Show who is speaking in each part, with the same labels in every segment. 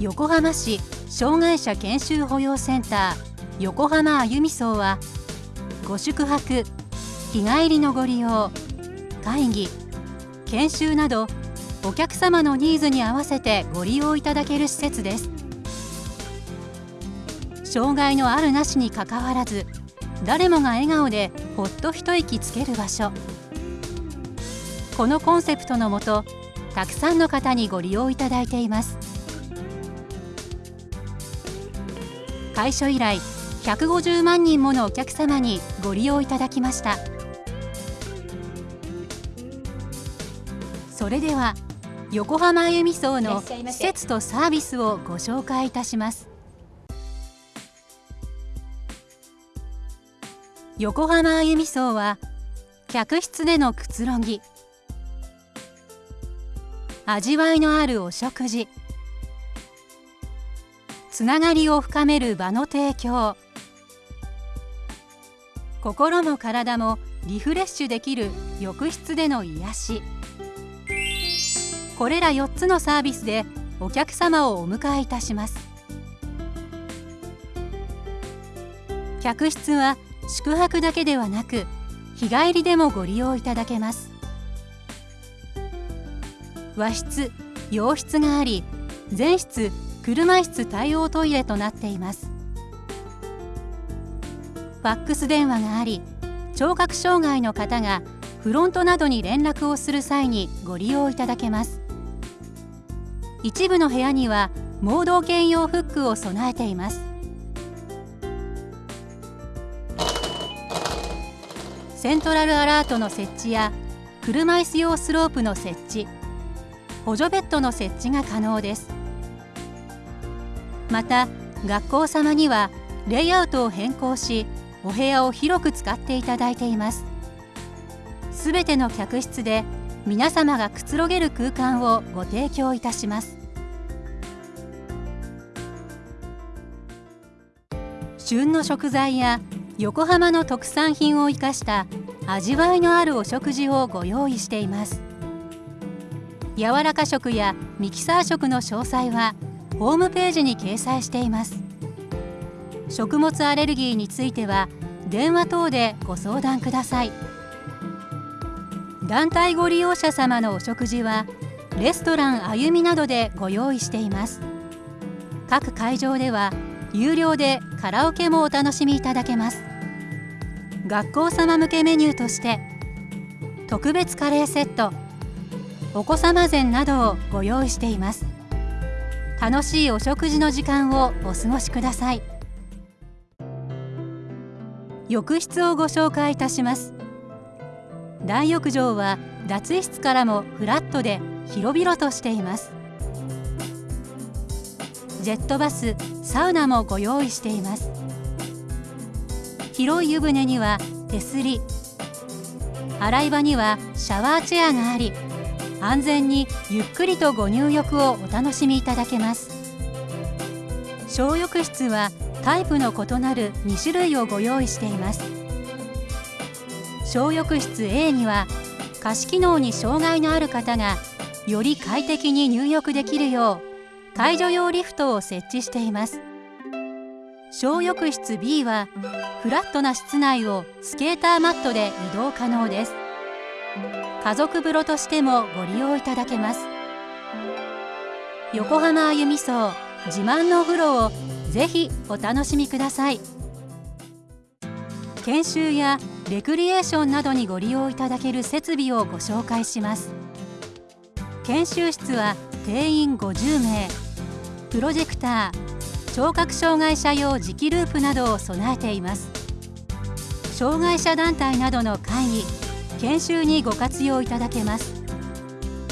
Speaker 1: 横浜市障害者研修保養センター横浜あゆみ荘はご宿泊日帰りのご利用会議研修などお客様のニーズに合わせてご利用いただける施設です。障害のあるなしにかかわらず誰もが笑顔でほっと一息つける場所。このコンセプトのもとたくさんの方にご利用いただいています。開所以来150万人ものお客様にご利用いただきました。それでは横浜あゆみ荘の施設とサービスをご紹介いたします。横浜あゆみ荘は客室でのくつろぎ味わいのあるお食事つながりを深める場の提供。心も体もリフレッシュできる浴室での癒し。これら4つのサービスでお客様をお迎えいたします。客室は宿泊だけではなく日帰りでもご利用いただけます。和室洋室があり全室車椅子対応トイレとなっています。ファックス電話があり聴覚障害の方がフロントなどに連絡をする際にご利用いただけます。一部の部屋には盲導犬用フックを備えています。セントラルアラートの設置や車椅子用スロープの設置補助ベッドの設置が可能です。また学校様にはレイアウトを変更しお部屋を広く使っていただいています。すべての客室で皆様がくつろげる空間をご提供いたします。旬の食材や横浜の特産品を生かした味わいのあるお食事をご用意しています。柔らか食やミキサー食の詳細はホームページに掲載しています。食物アレルギーについては電話等でご相談ください。団体ご利用者様のお食事はレストランあゆみなどでご用意しています。各会場では有料でカラオケもお楽しみいただけます。学校様向けメニューとして特別カレーセットお子様膳などをご用意しています。楽しいお食事の時間をお過ごしください。浴室をご紹介いたします。大浴場は脱衣室からもフラットで広々としています。ジェットバスサウナもご用意しています。広い湯船には手すり。洗い場にはシャワーチェアがあり安全にゆっくりとご入浴をお楽しみいただけます。小浴室はタイプの異なる2種類をご用意しています。小浴室 A には加湿機能に障害のある方がより快適に入浴できるよう介助用リフトを設置しています。小浴室 B はフラットな室内をスケーターマットで移動可能です。家族風呂としてもご利用いただけます。横浜あゆみ荘自慢のお風呂をぜひお楽しみください。研修やレクリエーションなどにご利用いただける設備をご紹介します。研修室は定員50名。プロジェクター聴覚障害者用磁気ループなどを備えています。障害者団体などの会議研修にご活用いただけます。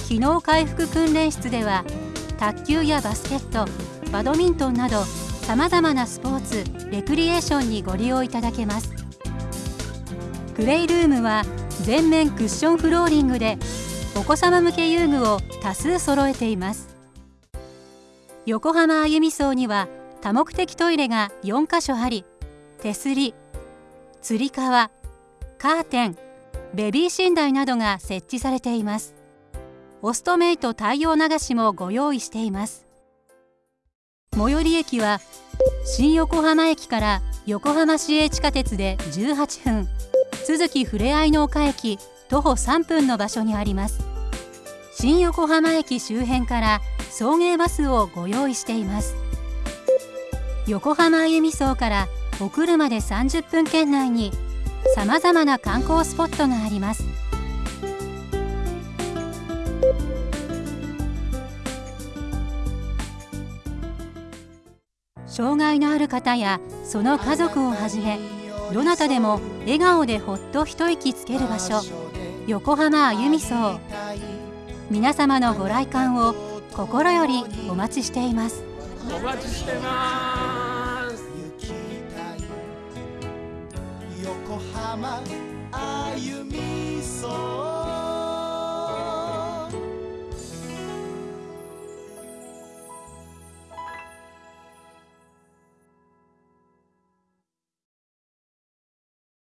Speaker 1: 機能回復訓練室では卓球やバスケットバドミントンなどさまざまなスポーツレクリエーションにご利用いただけます。プレイルームは全面クッションフローリングでお子様向け遊具を多数揃えています。横浜あゆみ荘には多目的トイレが4カ所あり手すりつり革カーテンベビー寝台などが設置されています。オストメイト対応流しもご用意しています。最寄り駅は新横浜駅から横浜市営地下鉄で18分都築ふれあいの丘駅徒歩3分の場所にあります。新横浜駅周辺から送迎バスをご用意しています。横浜歩み荘からお車で30分圏内にさまざまな観光スポットがあります。障害のある方やその家族をはじめどなたでも笑顔でほっと一息つける場所横浜あゆみ荘。皆様のご来館を心よりお待ちしています。
Speaker 2: お待ちしてます。
Speaker 3: ま歩みそう